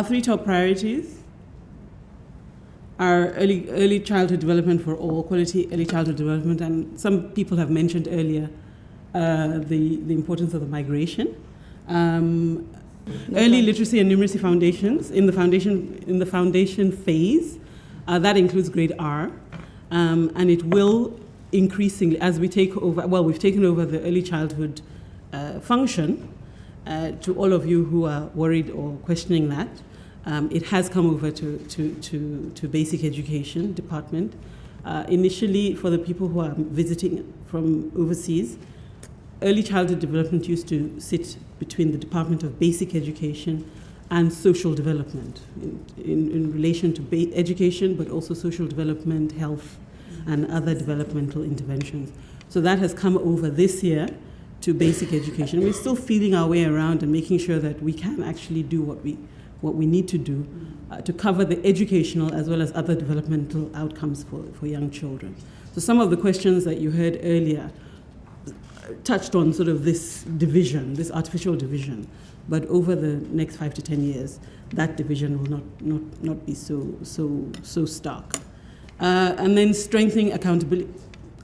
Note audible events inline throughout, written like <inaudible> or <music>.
Our three top priorities are early, early childhood development for all, quality early childhood development, and some people have mentioned earlier uh, the, the importance of the migration. Um, early literacy and numeracy foundations in the foundation in the foundation phase uh, that includes grade R, um, and it will increasingly as we take over. Well, we've taken over the early childhood uh, function. Uh, to all of you who are worried or questioning that, um, it has come over to, to, to, to basic education department. Uh, initially, for the people who are visiting from overseas, early childhood development used to sit between the Department of Basic Education and social development in, in, in relation to education, but also social development, health, and other developmental interventions. So that has come over this year to basic education. We're still feeling our way around and making sure that we can actually do what we, what we need to do uh, to cover the educational as well as other developmental outcomes for, for young children. So some of the questions that you heard earlier touched on sort of this division, this artificial division. But over the next five to 10 years, that division will not, not, not be so, so, so stark. Uh, and then strengthening accountability,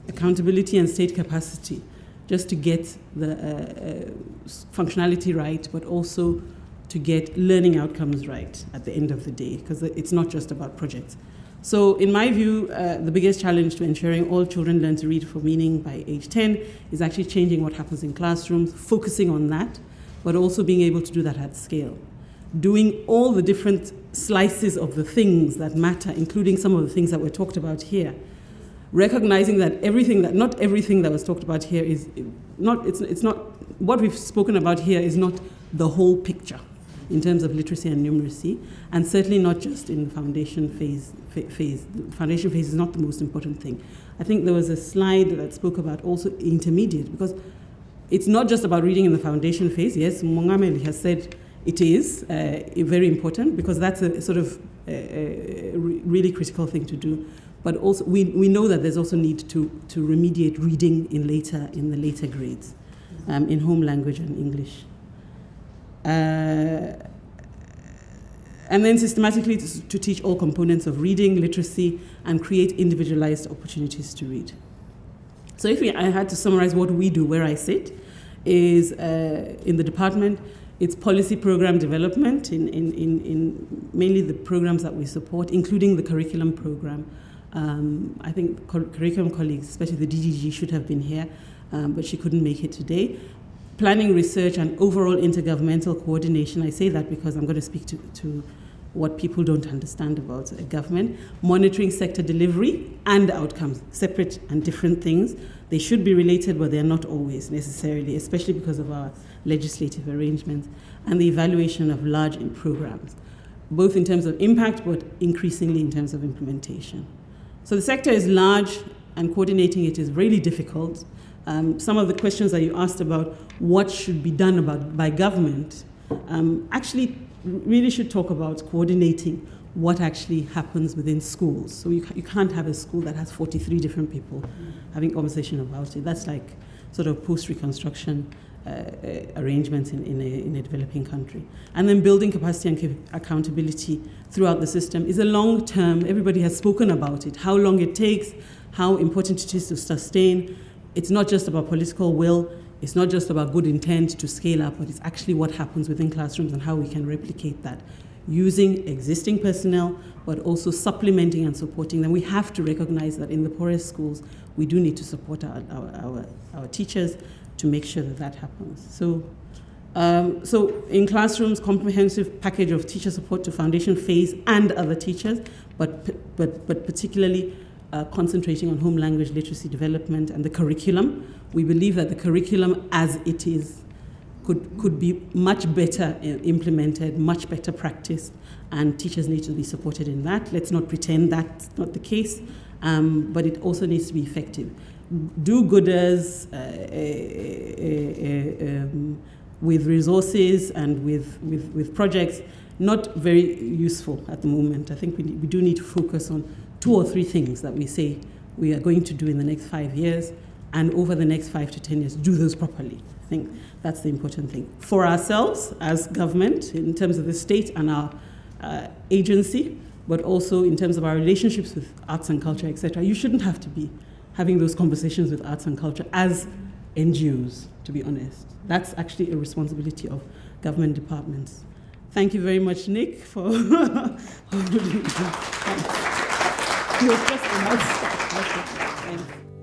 accountability and state capacity, just to get the uh, uh, functionality right, but also to get learning outcomes right at the end of the day, because it's not just about projects. So in my view, uh, the biggest challenge to ensuring all children learn to read for meaning by age 10 is actually changing what happens in classrooms, focusing on that, but also being able to do that at scale. Doing all the different slices of the things that matter, including some of the things that were talked about here. Recognizing that everything that, not everything that was talked about here is not, it's, it's not, what we've spoken about here is not the whole picture in terms of literacy and numeracy, and certainly not just in the foundation phase. phase. The foundation phase is not the most important thing. I think there was a slide that spoke about also intermediate, because it's not just about reading in the foundation phase. Yes, Mongameli has said it is uh, very important because that's a sort of a, uh, a really critical thing to do. But also, we, we know that there's also need to, to remediate reading in later in the later grades, um, in home language and English. Uh, and then systematically to, to, teach all components of reading, literacy, and create individualized opportunities to read. So if we, I had to summarize what we do where I sit, is uh, in the department, it's policy program development in, in, in, in, mainly the programs that we support, including the curriculum program. Um, I think curriculum colleagues, especially the DGG, should have been here, um, but she couldn't make it today planning, research, and overall intergovernmental coordination. I say that because I'm going to speak to, to what people don't understand about government. Monitoring sector delivery and outcomes, separate and different things. They should be related, but they're not always necessarily, especially because of our legislative arrangements. And the evaluation of large programs, both in terms of impact, but increasingly in terms of implementation. So the sector is large, and coordinating it is really difficult. Um, some of the questions that you asked about what should be done about, by government um, actually really should talk about coordinating what actually happens within schools. So you, you can't have a school that has 43 different people having conversation about it. That's like sort of post-reconstruction uh, uh, arrangements in, in, a, in a developing country. And then building capacity and accountability throughout the system is a long term, everybody has spoken about it, how long it takes, how important it is to sustain, it's not just about political will, it's not just about good intent to scale up, but it's actually what happens within classrooms and how we can replicate that using existing personnel, but also supplementing and supporting them. We have to recognize that in the poorest schools, we do need to support our, our, our, our teachers to make sure that that happens. So, um, so in classrooms, comprehensive package of teacher support to foundation phase and other teachers, but, but, but particularly uh, concentrating on home language literacy development and the curriculum. We believe that the curriculum as it is could, could be much better uh, implemented, much better practiced, and teachers need to be supported in that. Let's not pretend that's not the case, um, but it also needs to be effective. Do-gooders uh, uh, uh, um, with resources and with, with, with projects, not very useful at the moment. I think we, we do need to focus on two or three things that we say we are going to do in the next five years, and over the next five to 10 years, do those properly. I think that's the important thing. For ourselves as government, in terms of the state and our uh, agency, but also in terms of our relationships with arts and culture, etc., you shouldn't have to be having those conversations with arts and culture as NGOs, to be honest. That's actually a responsibility of government departments. Thank you very much, Nick, for <laughs> just a